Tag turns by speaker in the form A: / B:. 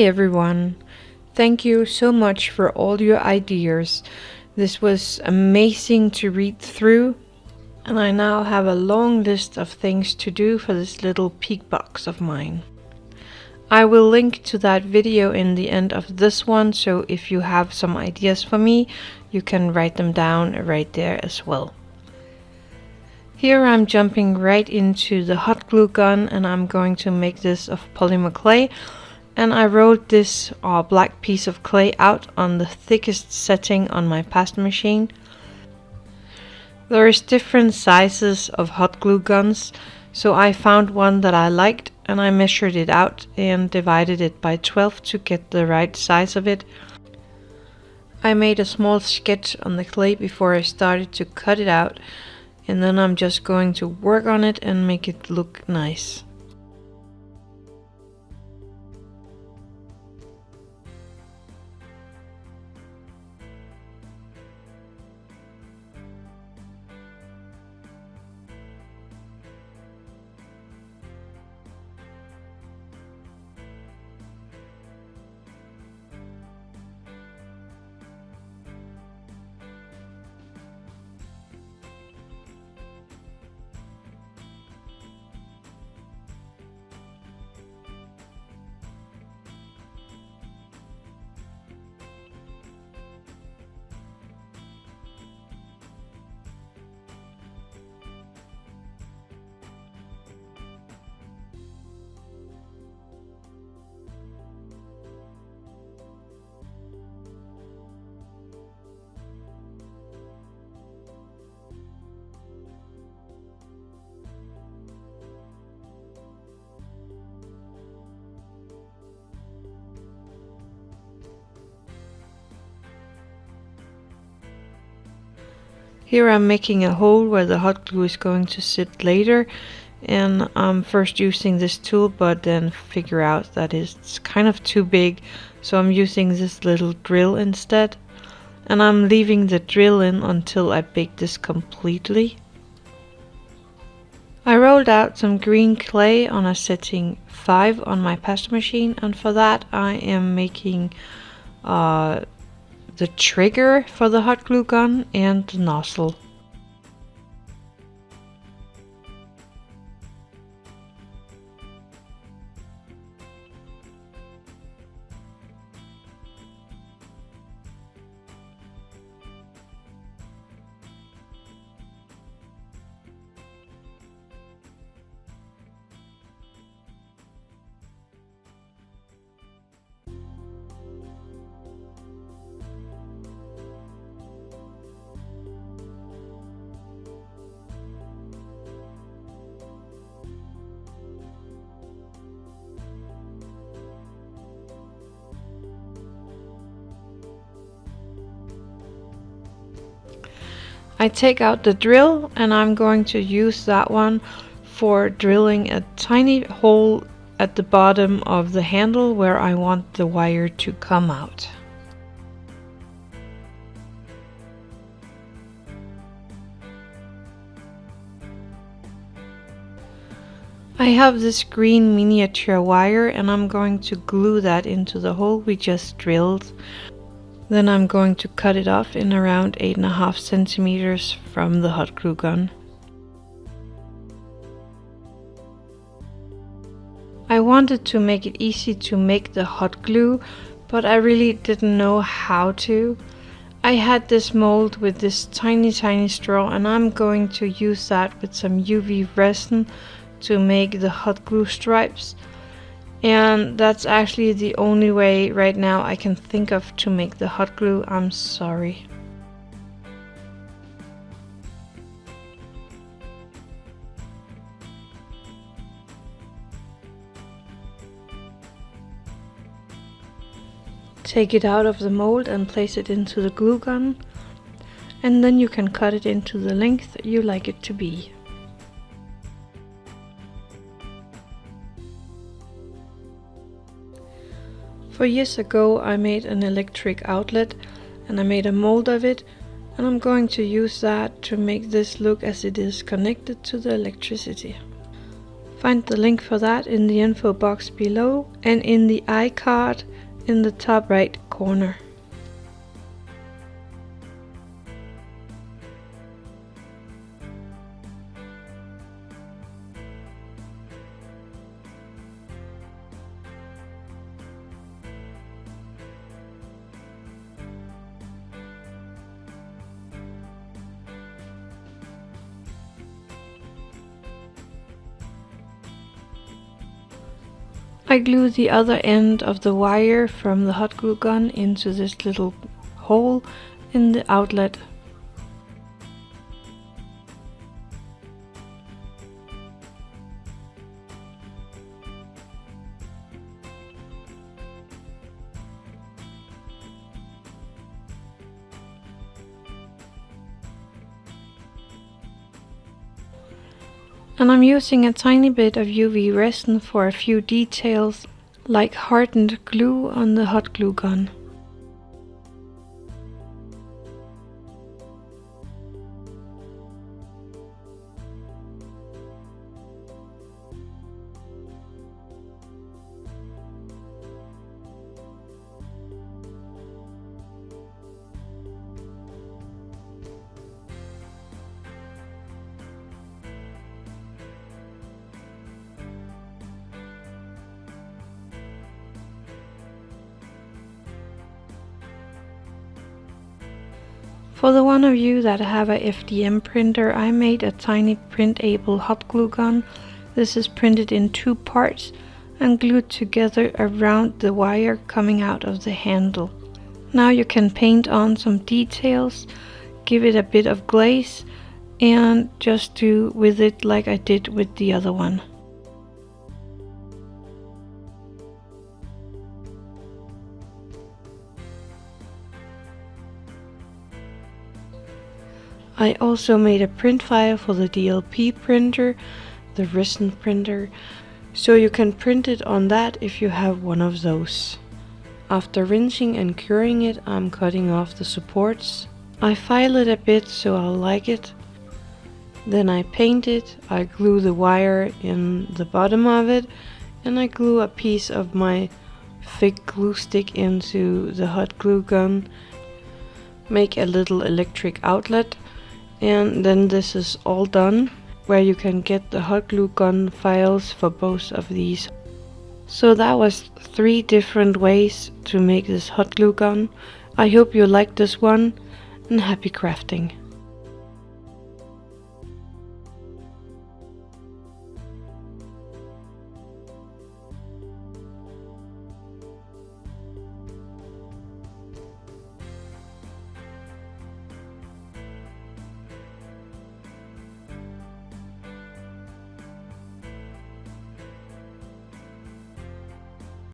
A: Hi everyone! Thank you so much for all your ideas. This was amazing to read through and I now have a long list of things to do for this little peek box of mine. I will link to that video in the end of this one so if you have some ideas for me you can write them down right there as well. Here I'm jumping right into the hot glue gun and I'm going to make this of polymer clay and I rolled this uh, black piece of clay out on the thickest setting on my pasta machine. There is different sizes of hot glue guns so I found one that I liked and I measured it out and divided it by 12 to get the right size of it. I made a small sketch on the clay before I started to cut it out and then I'm just going to work on it and make it look nice. Here I'm making a hole where the hot glue is going to sit later and I'm first using this tool but then figure out that it's kind of too big so I'm using this little drill instead and I'm leaving the drill in until I bake this completely. I rolled out some green clay on a setting 5 on my pasta machine and for that I am making uh, the trigger for the hot glue gun and the nozzle. I take out the drill and I'm going to use that one for drilling a tiny hole at the bottom of the handle where I want the wire to come out. I have this green miniature wire and I'm going to glue that into the hole we just drilled then I'm going to cut it off in around 8.5 centimeters from the hot glue gun. I wanted to make it easy to make the hot glue, but I really didn't know how to. I had this mold with this tiny tiny straw and I'm going to use that with some UV resin to make the hot glue stripes and that's actually the only way right now I can think of to make the hot glue. I'm sorry. Take it out of the mold and place it into the glue gun and then you can cut it into the length you like it to be. Four years ago I made an electric outlet and I made a mold of it and I'm going to use that to make this look as it is connected to the electricity. Find the link for that in the info box below and in the iCard in the top right corner. I glue the other end of the wire from the hot glue gun into this little hole in the outlet And I'm using a tiny bit of UV resin for a few details, like hardened glue on the hot glue gun. For the one of you that have a FDM printer, I made a tiny printable hot glue gun. This is printed in two parts and glued together around the wire coming out of the handle. Now you can paint on some details, give it a bit of glaze and just do with it like I did with the other one. I also made a print file for the DLP printer, the resin printer, so you can print it on that if you have one of those. After rinsing and curing it, I'm cutting off the supports. I file it a bit so I'll like it. Then I paint it, I glue the wire in the bottom of it, and I glue a piece of my thick glue stick into the hot glue gun. Make a little electric outlet and then this is all done where you can get the hot glue gun files for both of these. So that was three different ways to make this hot glue gun. I hope you liked this one and happy crafting.